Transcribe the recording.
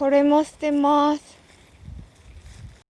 これも捨てます。